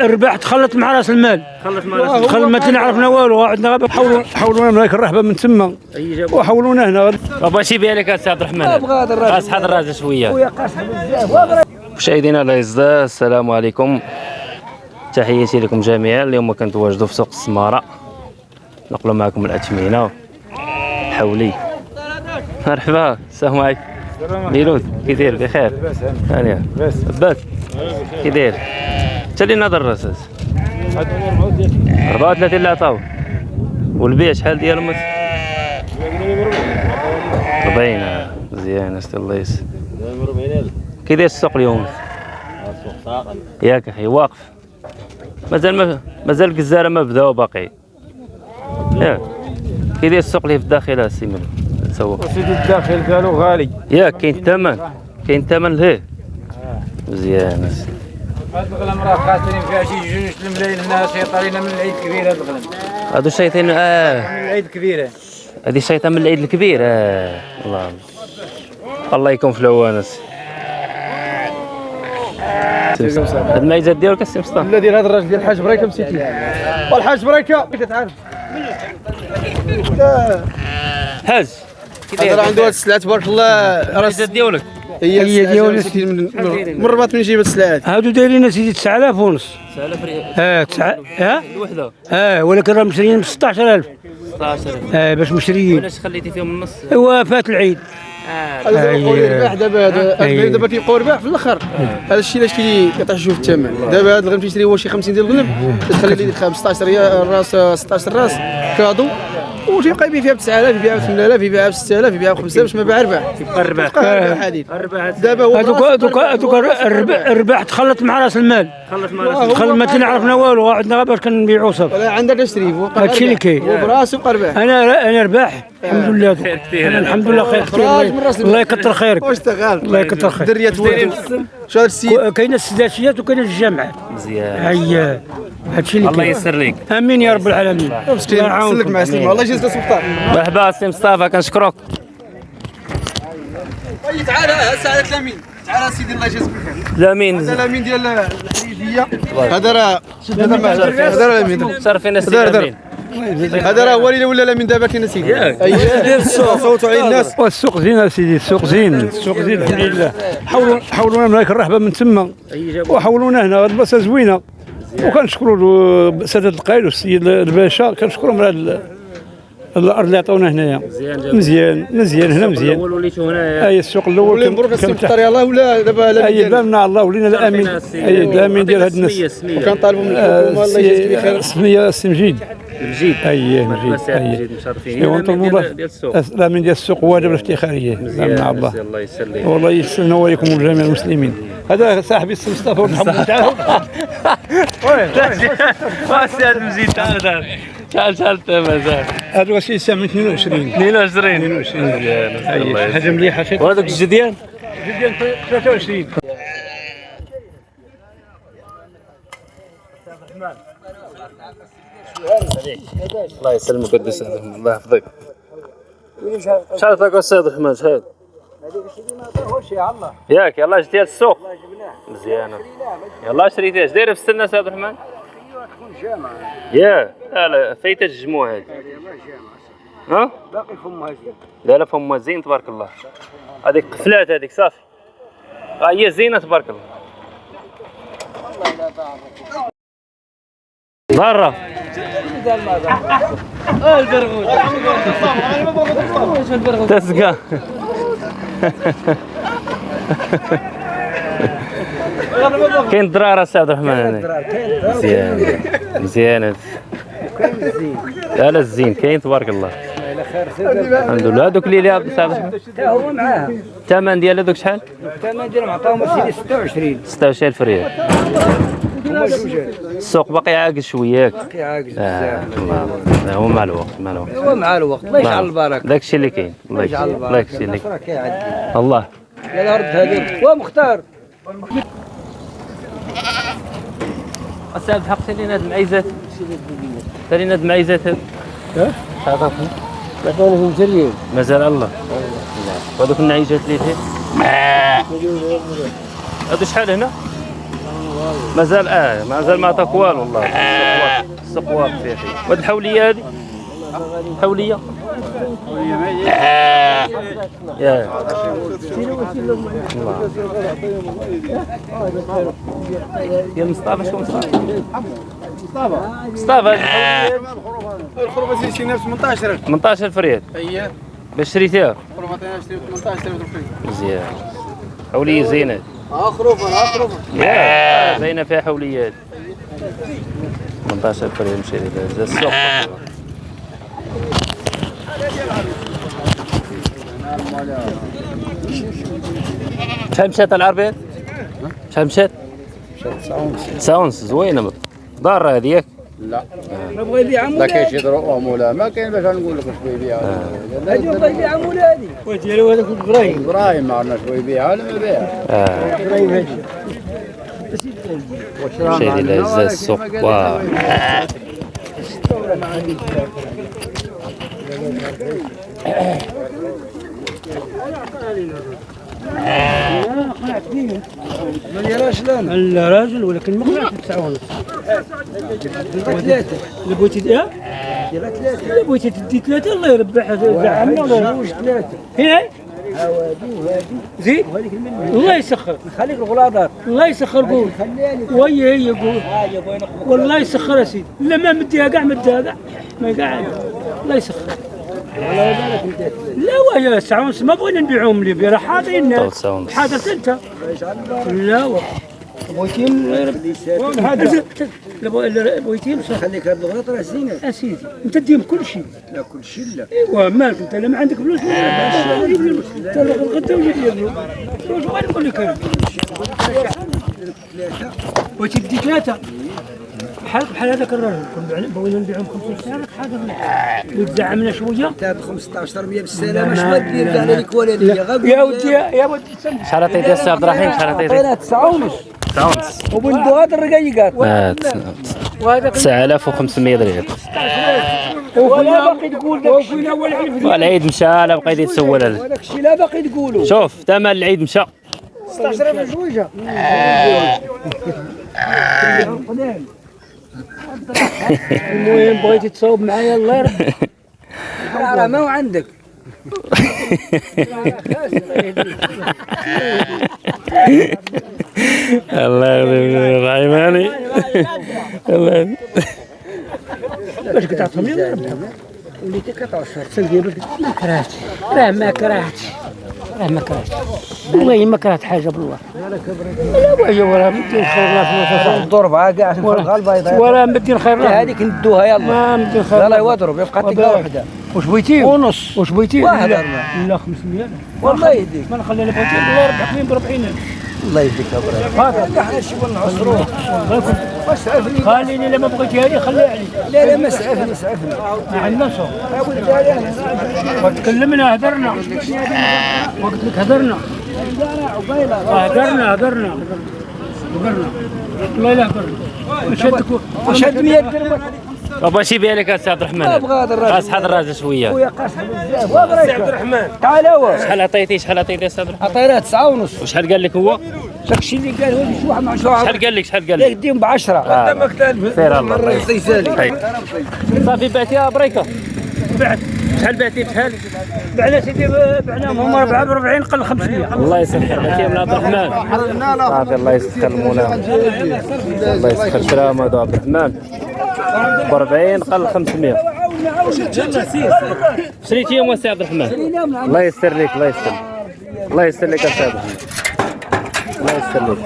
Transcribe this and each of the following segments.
ربحت خلت مع راس المال. خلص مال خل ما تنعرفنا والو عندنا غابه حولوا حولونا من هيك الرحبه من تما. أي جاب وحولونا هنا. بابا شي بها لك السي عبد الرحمن. هذا الراجل. شوية. خويا قاصح بزاف. مشاهدينا الأعزاء السلام عليكم. تحياتي لكم جميعا. اليوم كنتواجدوا في سوق السمارة. نقلوا معكم الاثمنه حولي. مرحبا السلام عليكم. ميلود كي داير؟ بخير. هانيه لاباس. كي داير؟ انت اللي نهضر الرصاص 34 اللي عطاو والبيع شحال ديالو مت 40 آه. مزيان استي الله يسر. كي داير السوق اليوم؟ ياك أخي واقف. مازال ما مازال الجزارة ما بداو باقي. ياك كي داير السوق اللي في الداخل السي من تسوق سيدي الداخل قالوا غالي. ياك كاين الثمن. كاين الثمن لهيه مزيان أسي. هاد الغلم راه خاسرين فيها شي جوج الملايين هنا شيطانين من العيد كبير هاد الغلم هادو الشيطان آه. من العيد كبيره هادي الشيطان من العيد الكبير آه. الله. الله يكون في العوان أسي. هاد الميزات ديالك السي مصطفى. لا ديال هذا الراجل ديال الحاج بريكة مسيتي. والحاج بريكة كتعرف حاج. كي هذا داير راه عنده هاد السلعة تبارك الله. راه ديالك. هي هي ديالي. من الرباط من يجيب هاد السلعات هادو دايرين سيدي 9000 ونص. 9000 ريال. آه تسعة آه الوحدة. آه ولكن راه مشريين ب 16000 16000 آه باش مشريين علاش خليتي فيهم النص؟ ايوا فات العيد. آه. هذا أي. هو الرباح دابا هذا أي. دابا كيبقاو رباح في الأخر. هذا الشيء علاش كي كيطيح شوف الثمن. دابا هذا الغنم تيشري هو شي 50 ديال الغنم تخلي لي 15 ريال راس 16 راس كادو. وتيبقى يبيع فيها ب 9000 يبيعها ب 8000 يبيعها ب 6000 يبيعها ب 5000 باش ما باع ربح يبقى الربح الربح دابا هو هذوك هذوك هذوك الربح تخلط مع راس المال. خلص هو مال خل ما تنعرفنا والو عندنا غير باش كنبيعوا صافي ولا عندك تشري هو هادشي اللي كاين. ربح أنا أنا رباح. الحمد لله. خير كثير. الحمد لله خير. كثير الله- الله يكثر خيرك. واش تغال الله يكثر خيرك. دريات ولدو شو هذا السيد كاينة السداسيات وكاينه الجامعات مزيان. هيا. هادشي اللي الله يسر لك آمين يا رب العالمين. الله يعاونكم. سلك مع سليم والله جلس سلطان مرحبا سي مصطفى كنشكرك. تعال سعادة لامين تعال سيدي الله يجازيك بالخير لامين. هذا لامين ديال هذا راه هذا راه لامين شرفينا السي دار- دار. لامين هذا راه هو اللي ولا لامين دابا كاين سيدي اييه صوتوا عليه الناس. والسوق زين سيدي السوق زين. السوق زين الحمد لله. حولوا حولونا من هيك الرحبة من تما. وحولونا هنا هاد البلاصة زوينة. وكنشكروا له سادة القايد والسيد الباشا كنشكرهم على الأرض اللي عطونا هنايا مزيان مزيان مزيان هنا مزيان الأول وليتو هنايا اي السوق الأول ولا كان مبروك كان السي مختار يلاه ولا دابا اي بامنا الله ولينا الامين اي الامين ديال هاد الناس وكنطالبوا من آه، الحكومة الله يجازيك بخير سمية السي مجيد مجيد سي اي مجيد مشرفين ديال ديال السوق الامين ديال السوق واجب الافتخاريه مزيان مع الله الله والله يسلمنا وياكم وجميع المسلمين هذا صاحبي السي مصطفى ونحمد تعال سي المجيد تعال تعال تعال تعال تعال هذا هو سي سامي 22 22 22 مزيان الله. حاجة مليحه شي وهذوك الجديان 23 الله يسلمك قدس الله يحفظك. شحال عطاك السيد الرحمن شحال ياك يلا جيتي السوق. مزيانة يلا شريتي اش دايره في السنة سيد الرحمن يا لا لا فايتة الجموع هادي ها؟ باقي فمها زين لا لا فمها زين تبارك الله. هذيك قفلات هذيك صافي. ها هي زينة تبارك الله. برا. تسقى. كاين درارة سي عبد الرحمن هنا مزيان مزيان. لا لا الزين كاين تبارك الله. الحمد لله هذوك اللي لعب سي عبد الرحمن؟ هو معاه الثمن ديال هذوك شحال؟ الثمن ديالهم عطاهم سيدي 26 16000 ريال. السوق باقي عاقل شوية. ياك باقي عاجز آه، الله لا، هو مع الوقت مع الوقت. هو مع الوقت. الله يجعل البركة. داك الشيء اللي كاين. الله يجعل يكفي الله يكفي البركه لك النصر كيعدي. الله. يا الأرض هذيك ومختار السبب حق سالينا هاد المعيزات سالينا هاد المعيزات هاد عطوني في مسريين مازال الله. وهذوك النعيجات اللي فيه؟ هادو شحال هنا؟ مازال آه مازال ما عطاك والو والله. يا أخي وهاد الحولية هذه حولية؟ يا مصطفى شكون مصطفى؟ مصطفى الخروفه سير شرينا ب 18 18000 ريال هي باش شريتيها الخروفه تاعنا شرينا ب 18000 ريال مزيان حوليه زينه آه خروفه آه خروفه باينه فيها حوليات 18000 ريال مشري لها السوق شحال مشات العربيات؟ شحال مشات؟ تسعة ونص زوينة ضارة هذه ياك؟ بغى يبيع لا كاين شي ظروف ولا ما كاين باش نقول لك شوي يبيع. هذه بغى يبيع مولا هذه. وديالو هذاك إبراهيم. إبراهيم ما عرفنا شوي يبيع. ولا ما يبيع آه. إبراهيم مشري لها زاد السوق واه ما يراش لنا الراجل ولكن ما قنعت بتسعة ونص ثلاثة آه؟ اللي بغيتي تدي ثلاثة الله يربح زعمنا ولا جوج ثلاثة. هي زيد؟ الله يسخر. خليك الغلاظات الله يسخر قول. وهي هي قول. والله يسخر يا سيدي. لا ما مديها كاع مديها كاع ما قاعد الله يسخر. لا ساعة ونص ما بغينا نبيعهم لي راه حاضرين. حاضر انت لا بغيتيهم هذا بغيتيهم صح خليك هاد الغلط راه زينه اسيدي انت ديهم كل شيء لا كل شيء لا ايوا مالك انت لا ما عندك فلوس لا جيب لي فلوس انت الغدا وجيب لي فلوس فلوس وين نقول لك أنا بغيتي تدي ثلاثة بحال بحال هذاك الراجل كنا بغينا نبيعهم 50 هذاك حاضر وتزعمنا شوية. تاع 15 100 بالسلامة اش ما دير كاع لك ولا ليا غير يا ودي يا ودي شحال عطيتي السي عبد الرحيم شحال عطيتي؟ عطينا 9 ونص تسعة ونص وبندو هاد الرقيقات وهذاك 9500 ريال ولا باقي تقول داك الشيء. اول عرف والعيد مشى لا بقيت يتسول هذا وداك الشيء لا باقي تقولوا. شوف ثمن العيد مشى. 16 في جوجه المهم بغيتي تصاوب معايا الله يرحمك. راه ما هو عندك. الله يغفر رحماني الله باش كتعطيهم لي ربحهم وليتي كتعشر. باش ما كرهتش. راه ما كرهتش. راه ما كرهتش. والله ما كرهت حاجة بالله لا وهي ولا مدين خير لا فلوس الضربه كاع عشان فرقها البيضاء ولا مدين خير لا هذيك ندوها يلا. ما مدين خير يلا لا يضرب يبقى تلقى. وحده واش بغيتي؟ ونص. واش بغيتي؟ واحد لا. أربعة. لا 500 والله يهديك. ما نخلي أنا بغيتي الله يربح لي ب 40 الله يهديك يا إبراهيم هذا إحنا شي نعصروه اسعفني خليني لما بغيتي هذه خليها علي. لا لا ما اسعفني اسعفني ما عندنا صوت وتكلمنا هدرنا. وقلت لك هدرنا. هدرنا هدرنا. هدرنا. والله لا هدرنا. وشد 100 درهم بابا شي بالك السي عبد الرحمن. أبغى هذا الراجل. قاس حد الراجل شوية. خويا قاصح بزاف. وابراهيم عبد الرحمن. تعال هو. شحال عطيتي؟ شحال عطيتي السي عبد الرحمن؟ عطيناه 9 ونص. وشحال قال لك هو؟ داك الشيء اللي قال هو اللي شي واحد واحد شحال قال لك؟ شحال قال لك؟ يديهم ب 10 آه. سير الله هاي. صافي بعتيها بريكة. بعت. شحال بعتي؟ بشحال بعنا سيدي بعناهم هم أربعة ب 40 قل 500 الله يسخر بعتيهم لعبد الرحمن. صافي الله يسخر المولى الله يسخر هذو عبد الرحمن. ب 40 قل 500 شريتيهم السي عبد الرحمن. الله يستر لك الله يستر الله يستر لك عبد الرحمن الله يستر لك.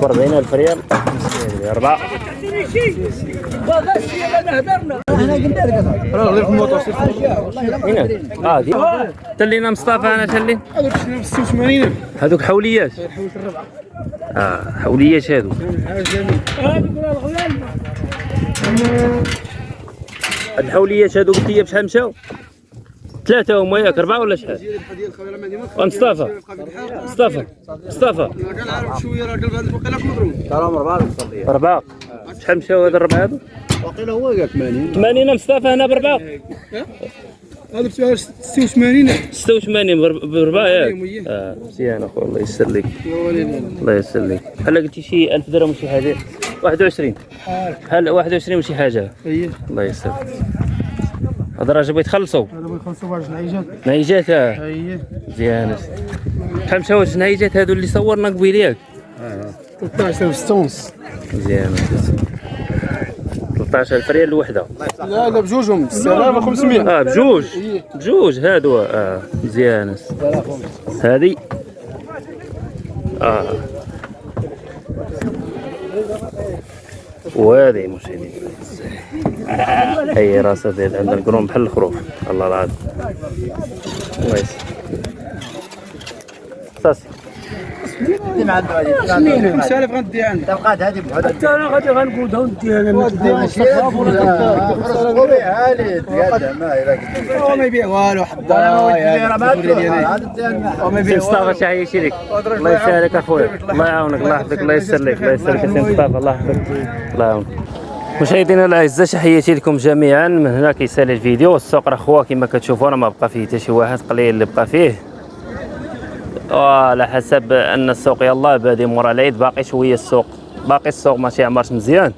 ب 40000 ريال. 500 ريال أربعة. راه غير في الموطور هنا. آه دي. تلينا مصطفى أنا تلي. هذوك 86 هذوك حوليات آه حوليات هذو هاد الحوليات هذو قلت لي بشحال مشاو؟ ثلاثة هما ياك أربعة ولا شحال؟ مصطفى. مصطفى. مصطفى. كان عارف راه أربعة شحال مشاو هاد الربعة هذو؟ وقيل هو قال 80 80 مصطفى هنا بأربعة هذا ب 86 86 برب- بربع ياك. آه مزيان اخويا الله يسر لك. الله يسر لك. بحال قلتي شي 1000 درهم وشي حاجة؟ 21 بحال 21 وشي حاجة؟ هي الله يسر هذا راه جابوا يتخلصوا هذا بغا يخلصوا واحد العيجات نيجات آه. هي مزيان بحال مشاو هاد النيجات هادو اللي صورنا قبيل ياك 13000 ونص مزيان 13000 ريال الوحده لا لا بجوجهم. 6500 آه بجوج. بجوج هادو. آه مزيان. هادي. آه. وهذه مشاهدين. هي راسها ديال عندنا القرون بحال الخروف. الله العظيم. الله يسر صافي 5000 غندي عندك تبقى هذه بوحدها حتى أنا غادي غنقودها ونديها أنا لي ما يبيع والو يبيع مصطفى لك الله يسهلك أخويا. الله يعاونك الله يحفظك الله يسر لك الله يسر لك سي مصطفى الله يحفظك. الله يعاونك. مشاهدينا الأعزاء تحياتي لكم جميعا. من هنا كيسالي الفيديو السوق راه خوا كما كتشوفوا راه ما بقى فيه حتى شي واحد قليل اللي بقى فيه. وعلى حسب أن السوق يلاه بادي مورا العيد باقي شوية السوق. باقي السوق ماشي عمرش مزيان.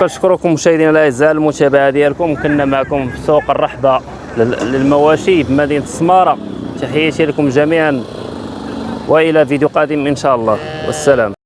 كنشكركم مشاهدينا الأعزاء المتابعة ديالكم. كنا معكم في سوق الرحبة لل- للمواشي بمدينه السمارة. تحياتي لكم جميعا. وإلى فيديو قادم إن شاء الله. والسلام.